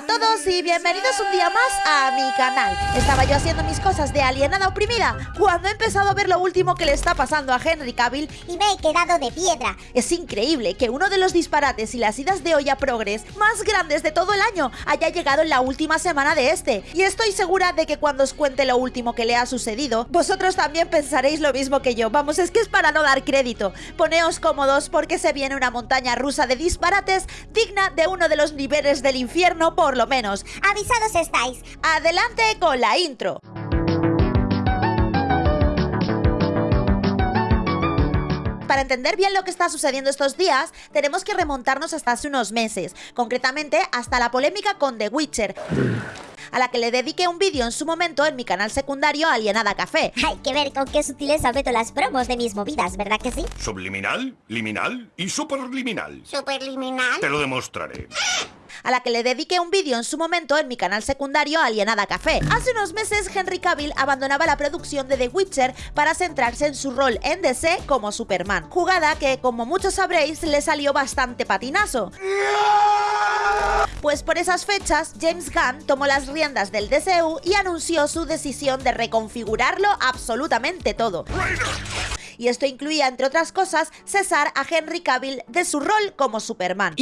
a todos y bienvenidos un día más a mi canal. Estaba yo haciendo mis cosas de alienada oprimida cuando he empezado a ver lo último que le está pasando a Henry Cavill y me he quedado de piedra. Es increíble que uno de los disparates y las idas de olla progres más grandes de todo el año haya llegado en la última semana de este. Y estoy segura de que cuando os cuente lo último que le ha sucedido, vosotros también pensaréis lo mismo que yo. Vamos, es que es para no dar crédito. Poneos cómodos porque se viene una montaña rusa de disparates digna de uno de los niveles del infierno por lo menos. Avisados estáis. Adelante con la intro. para entender bien lo que está sucediendo estos días, tenemos que remontarnos hasta hace unos meses, concretamente hasta la polémica con The Witcher a la que le dediqué un vídeo en su momento en mi canal secundario Alienada Café. Hay que ver con qué sutileza meto las promos de mis movidas, ¿verdad que sí? Subliminal, liminal y superliminal. ¿Superliminal? Te lo demostraré a la que le dediqué un vídeo en su momento en mi canal secundario Alienada Café. Hace unos meses Henry Cavill abandonaba la producción de The Witcher para centrarse en su rol en DC como Superman, jugada que como muchos sabréis le salió bastante patinazo. Pues por esas fechas, James Gunn tomó las riendas del DCU y anunció su decisión de reconfigurarlo absolutamente todo y esto incluía, entre otras cosas, cesar a Henry Cavill de su rol como Superman.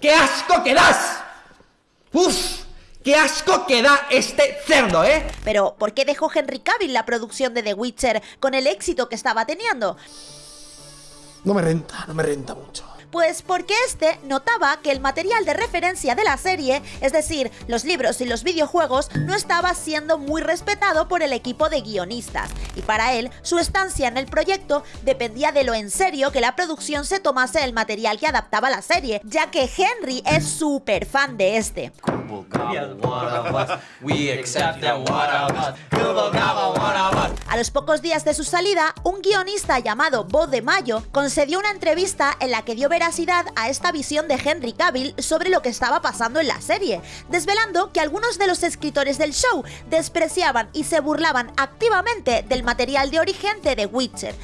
¡Qué asco que das! ¡Uf! ¡Qué asco que da este cerdo, eh! Pero, ¿por qué dejó Henry Cavill la producción de The Witcher con el éxito que estaba teniendo? No me renta, no me renta mucho. Pues porque este notaba que el material de referencia de la serie, es decir, los libros y los videojuegos, no estaba siendo muy respetado por el equipo de guionistas, y para él su estancia en el proyecto dependía de lo en serio que la producción se tomase el material que adaptaba la serie, ya que Henry es súper fan de este. A los pocos días de su salida, un guionista llamado Bo de Mayo concedió una entrevista en la que dio ver a esta visión de Henry Cavill sobre lo que estaba pasando en la serie, desvelando que algunos de los escritores del show despreciaban y se burlaban activamente del material de origen de The Witcher.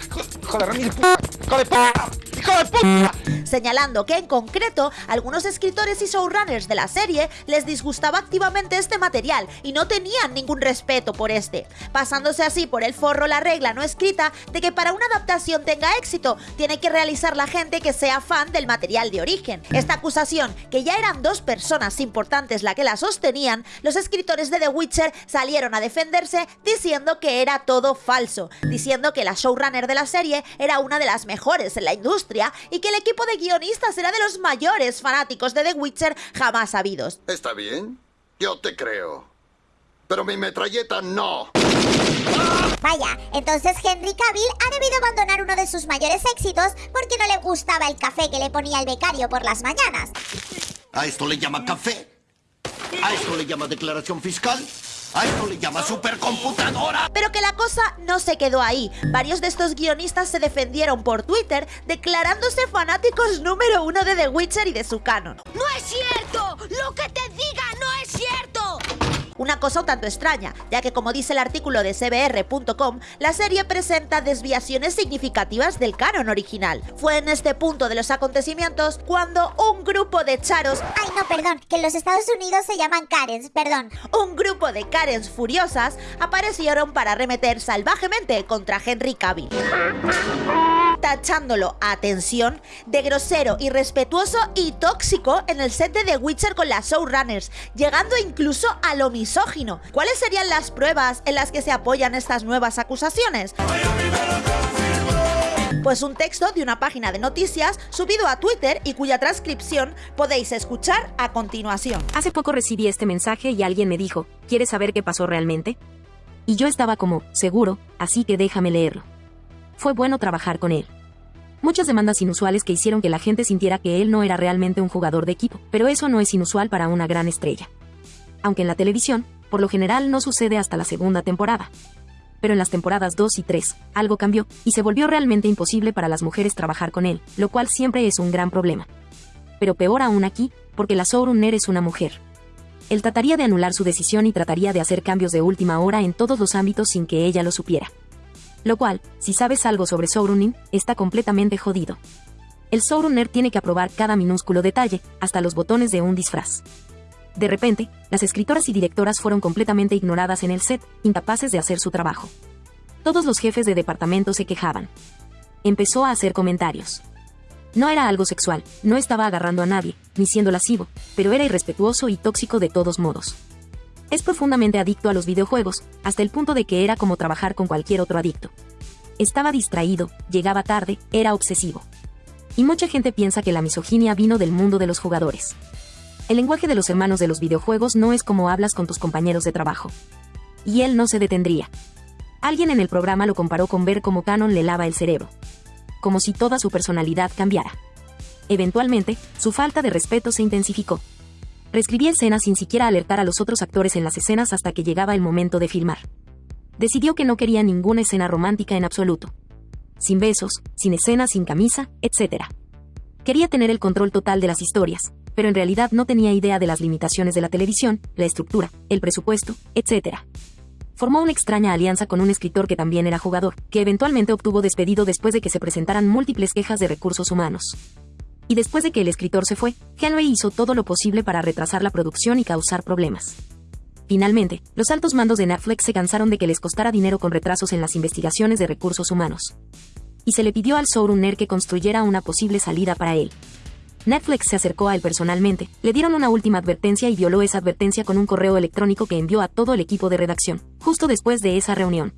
Señalando que en concreto algunos escritores y showrunners de la serie les disgustaba activamente este material y no tenían ningún respeto por este, pasándose así por el forro la regla no escrita de que para una adaptación tenga éxito tiene que realizar la gente que sea fan del material de origen. Esta acusación, que ya eran dos personas importantes la que la sostenían, los escritores de The Witcher salieron a defenderse diciendo que era todo falso, diciendo que la showrunner de la serie era una de las mejores en la industria y que el equipo de guionistas era de los mayores fanáticos de The Witcher jamás habidos. Está bien, yo te creo. Pero mi metralleta no. Vaya, entonces Henry Cavill ha debido abandonar uno de sus mayores éxitos porque no le gustaba el café que le ponía el becario por las mañanas. ¿A esto le llama café? ¿A esto le llama declaración fiscal? ¡A esto le llama supercomputadora! Pero que la cosa no se quedó ahí. Varios de estos guionistas se defendieron por Twitter declarándose fanáticos número uno de The Witcher y de su canon. ¡No es cierto! ¡Lo que te diga no es cierto! Una cosa un tanto extraña, ya que como dice el artículo de cbr.com, la serie presenta desviaciones significativas del canon original. Fue en este punto de los acontecimientos cuando un grupo de charos... Ay, no, perdón, que en los Estados Unidos se llaman Karens, perdón. Un grupo de Karens furiosas aparecieron para remeter salvajemente contra Henry Cavill tachándolo, atención, de grosero, irrespetuoso y tóxico en el set de The Witcher con las showrunners, llegando incluso a lo misógino. ¿Cuáles serían las pruebas en las que se apoyan estas nuevas acusaciones? Pues un texto de una página de noticias subido a Twitter y cuya transcripción podéis escuchar a continuación. Hace poco recibí este mensaje y alguien me dijo, ¿quieres saber qué pasó realmente? Y yo estaba como, seguro, así que déjame leerlo. Fue bueno trabajar con él. Muchas demandas inusuales que hicieron que la gente sintiera que él no era realmente un jugador de equipo, pero eso no es inusual para una gran estrella. Aunque en la televisión, por lo general no sucede hasta la segunda temporada. Pero en las temporadas 2 y 3, algo cambió, y se volvió realmente imposible para las mujeres trabajar con él, lo cual siempre es un gran problema. Pero peor aún aquí, porque la Sourunner es una mujer. Él trataría de anular su decisión y trataría de hacer cambios de última hora en todos los ámbitos sin que ella lo supiera. Lo cual, si sabes algo sobre Sourunin, está completamente jodido. El Sourunner tiene que aprobar cada minúsculo detalle, hasta los botones de un disfraz. De repente, las escritoras y directoras fueron completamente ignoradas en el set, incapaces de hacer su trabajo. Todos los jefes de departamento se quejaban. Empezó a hacer comentarios. No era algo sexual, no estaba agarrando a nadie, ni siendo lascivo, pero era irrespetuoso y tóxico de todos modos. Es profundamente adicto a los videojuegos, hasta el punto de que era como trabajar con cualquier otro adicto. Estaba distraído, llegaba tarde, era obsesivo. Y mucha gente piensa que la misoginia vino del mundo de los jugadores. El lenguaje de los hermanos de los videojuegos no es como hablas con tus compañeros de trabajo. Y él no se detendría. Alguien en el programa lo comparó con ver cómo Canon le lava el cerebro. Como si toda su personalidad cambiara. Eventualmente, su falta de respeto se intensificó. Reescribía escenas sin siquiera alertar a los otros actores en las escenas hasta que llegaba el momento de filmar. Decidió que no quería ninguna escena romántica en absoluto. Sin besos, sin escenas sin camisa, etc. Quería tener el control total de las historias, pero en realidad no tenía idea de las limitaciones de la televisión, la estructura, el presupuesto, etc. Formó una extraña alianza con un escritor que también era jugador, que eventualmente obtuvo despedido después de que se presentaran múltiples quejas de recursos humanos y después de que el escritor se fue, Henry hizo todo lo posible para retrasar la producción y causar problemas. Finalmente, los altos mandos de Netflix se cansaron de que les costara dinero con retrasos en las investigaciones de recursos humanos. Y se le pidió al showrunner que construyera una posible salida para él. Netflix se acercó a él personalmente, le dieron una última advertencia y violó esa advertencia con un correo electrónico que envió a todo el equipo de redacción, justo después de esa reunión.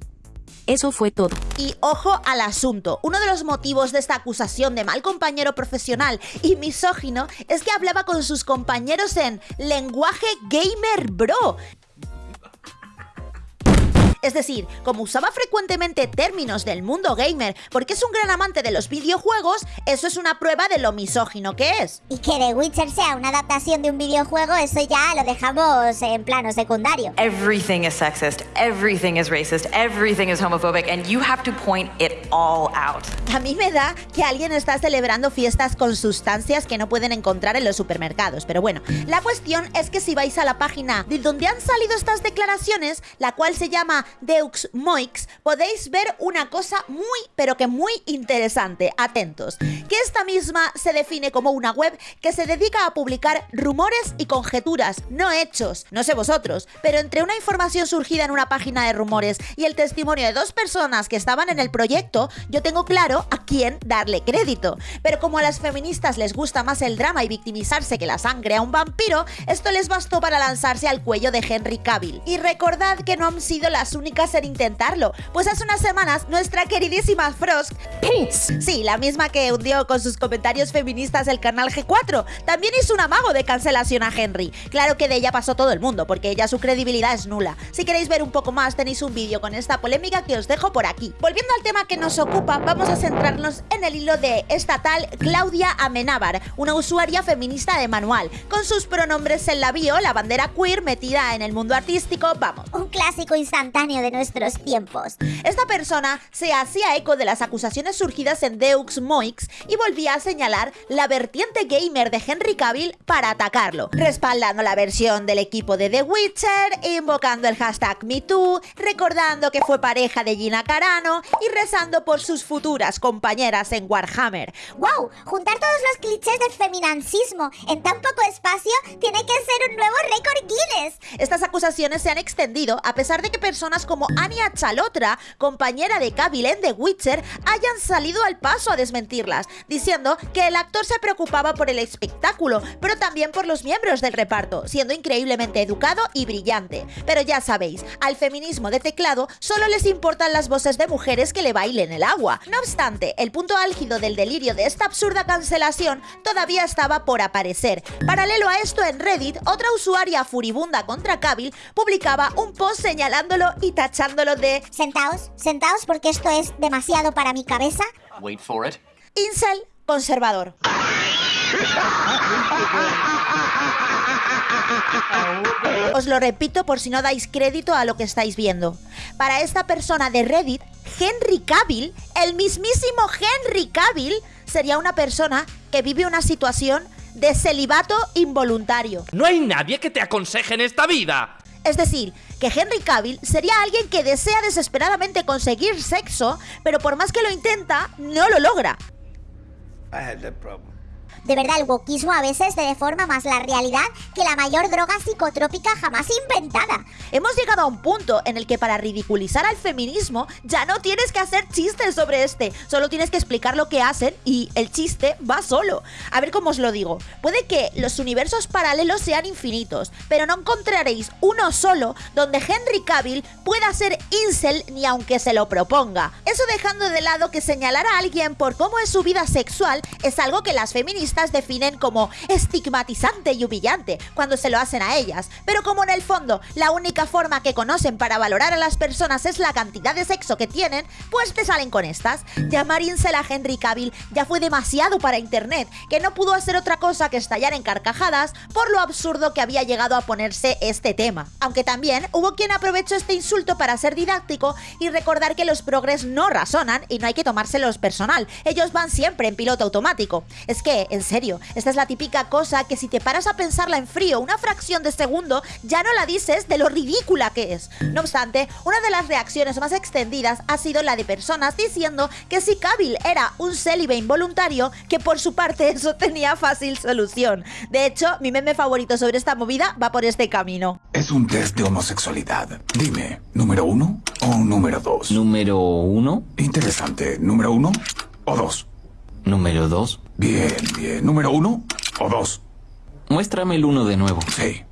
Eso fue todo. Y ojo al asunto, uno de los motivos de esta acusación de mal compañero profesional y misógino es que hablaba con sus compañeros en lenguaje gamer bro, es decir, como usaba frecuentemente términos del mundo gamer porque es un gran amante de los videojuegos, eso es una prueba de lo misógino que es. Y que The Witcher sea una adaptación de un videojuego, eso ya lo dejamos en plano secundario. Everything is sexist, everything is racist, everything is homophobic, and you have to point it all out. A mí me da que alguien está celebrando fiestas con sustancias que no pueden encontrar en los supermercados, pero bueno, la cuestión es que si vais a la página de donde han salido estas declaraciones, la cual se llama Deux Moix, podéis ver una cosa muy, pero que muy interesante. Atentos. Que esta misma se define como una web que se dedica a publicar rumores y conjeturas, no hechos. No sé vosotros, pero entre una información surgida en una página de rumores y el testimonio de dos personas que estaban en el proyecto, yo tengo claro a quién darle crédito. Pero como a las feministas les gusta más el drama y victimizarse que la sangre a un vampiro, esto les bastó para lanzarse al cuello de Henry Cavill. Y recordad que no han sido las únicas en intentarlo, pues hace unas semanas nuestra queridísima Frost, sí, la misma que hundió con sus comentarios feministas el canal G4, también hizo un amago de cancelación a Henry. Claro que de ella pasó todo el mundo, porque ella su credibilidad es nula. Si queréis ver un poco más, tenéis un vídeo con esta polémica que os dejo por aquí. Volviendo al tema que nos ocupa, vamos a centrarnos en el hilo de estatal Claudia Amenábar, una usuaria feminista de manual, con sus pronombres en la bio, la bandera queer metida en el mundo artístico, vamos. Un clásico instantáneo de nuestros tiempos. Esta persona se hacía eco de las acusaciones surgidas en Deux Moix y volvía a señalar la vertiente gamer de Henry Cavill para atacarlo, respaldando la versión del equipo de The Witcher, invocando el hashtag MeToo, recordando que fue pareja de Gina Carano y rezando por sus futuras compañeras en Warhammer. ¡Wow! Juntar todos los clichés del feminancismo en tan poco espacio tiene que ser un nuevo récord Guinness. Estas acusaciones se han extendido a pesar de que personas como Anya Chalotra, compañera de Cavill en The Witcher, hayan salido al paso a desmentirlas, diciendo que el actor se preocupaba por el espectáculo, pero también por los miembros del reparto, siendo increíblemente educado y brillante. Pero ya sabéis, al feminismo de teclado solo les importan las voces de mujeres que le bailen el agua. No obstante, el punto álgido del delirio de esta absurda cancelación todavía estaba por aparecer. Paralelo a esto en Reddit, otra usuaria furibunda contra Cavill publicaba un post señalándolo y tachándolo de Sentaos, sentaos porque esto es demasiado para mi cabeza. Wait for it. incel conservador. Os lo repito por si no dais crédito a lo que estáis viendo. Para esta persona de Reddit, Henry Cavill, el mismísimo Henry Cavill, sería una persona que vive una situación de celibato involuntario. No hay nadie que te aconseje en esta vida. Es decir, que Henry Cavill sería alguien que desea desesperadamente conseguir sexo, pero por más que lo intenta, no lo logra. De verdad, el wokismo a veces te deforma más la realidad que la mayor droga psicotrópica jamás inventada. Hemos llegado a un punto en el que para ridiculizar al feminismo ya no tienes que hacer chistes sobre este, solo tienes que explicar lo que hacen y el chiste va solo. A ver cómo os lo digo. Puede que los universos paralelos sean infinitos, pero no encontraréis uno solo donde Henry Cavill pueda ser incel ni aunque se lo proponga. Eso dejando de lado que señalar a alguien por cómo es su vida sexual es algo que las feministas definen como estigmatizante y humillante cuando se lo hacen a ellas, pero como en el fondo la única forma que conocen para valorar a las personas es la cantidad de sexo que tienen, pues te salen con estas. Llamar incel a Henry Cavill ya fue demasiado para internet, que no pudo hacer otra cosa que estallar en carcajadas por lo absurdo que había llegado a ponerse este tema. Aunque también hubo quien aprovechó este insulto para ser didáctico y recordar que los progres no razonan y no hay que tomárselos personal, ellos van siempre en piloto automático. Es que, en serio, esta es la típica cosa que si te paras a pensarla en frío una fracción de segundo, ya no la dices de lo ridícula que es. No obstante, una de las reacciones más extendidas ha sido la de personas diciendo que si Cavill era un célibe involuntario, que por su parte eso tenía fácil solución. De hecho, mi meme favorito sobre esta movida va por este camino. Es un test de homosexualidad. Dime, ¿número uno o número dos? Número uno. Interesante. ¿Número uno o dos? Número dos. Bien, bien. ¿Número uno o dos? Muéstrame el uno de nuevo. Sí.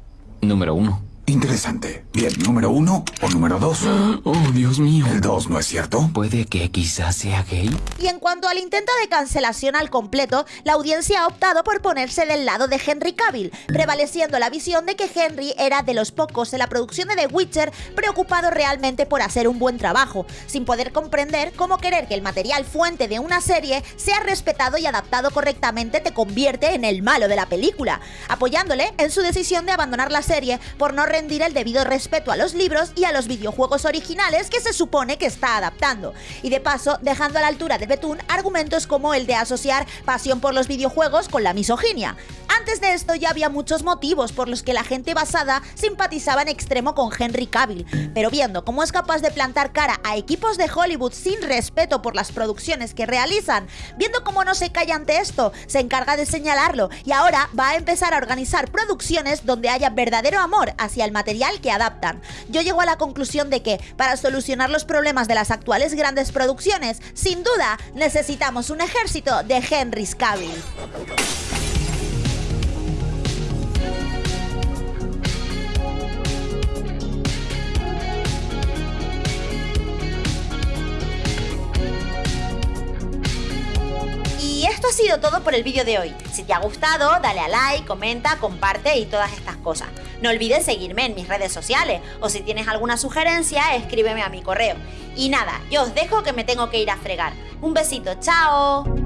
Número uno. Interesante. Bien, ¿número uno o número dos? Oh, Dios mío. El dos, ¿no es cierto? ¿Puede que quizás sea gay? Y en cuanto al intento de cancelación al completo, la audiencia ha optado por ponerse del lado de Henry Cavill, prevaleciendo la visión de que Henry era de los pocos en la producción de The Witcher preocupado realmente por hacer un buen trabajo, sin poder comprender cómo querer que el material fuente de una serie sea respetado y adaptado correctamente te convierte en el malo de la película, apoyándole en su decisión de abandonar la serie por no rendir el debido respeto a los libros y a los videojuegos originales que se supone que está adaptando. Y de paso, dejando a la altura de Betún argumentos como el de asociar pasión por los videojuegos con la misoginia. Antes de esto ya había muchos motivos por los que la gente basada simpatizaba en extremo con Henry Cavill, pero viendo cómo es capaz de plantar cara a equipos de Hollywood sin respeto por las producciones que realizan, viendo cómo no se calla ante esto, se encarga de señalarlo y ahora va a empezar a organizar producciones donde haya verdadero amor hacia el material que adaptan. Yo llego a la conclusión de que para solucionar los problemas de las actuales grandes producciones, sin duda necesitamos un ejército de Henry Cavill. Ha sido todo por el vídeo de hoy. Si te ha gustado, dale a like, comenta, comparte y todas estas cosas. No olvides seguirme en mis redes sociales o si tienes alguna sugerencia, escríbeme a mi correo. Y nada, yo os dejo que me tengo que ir a fregar. Un besito, chao.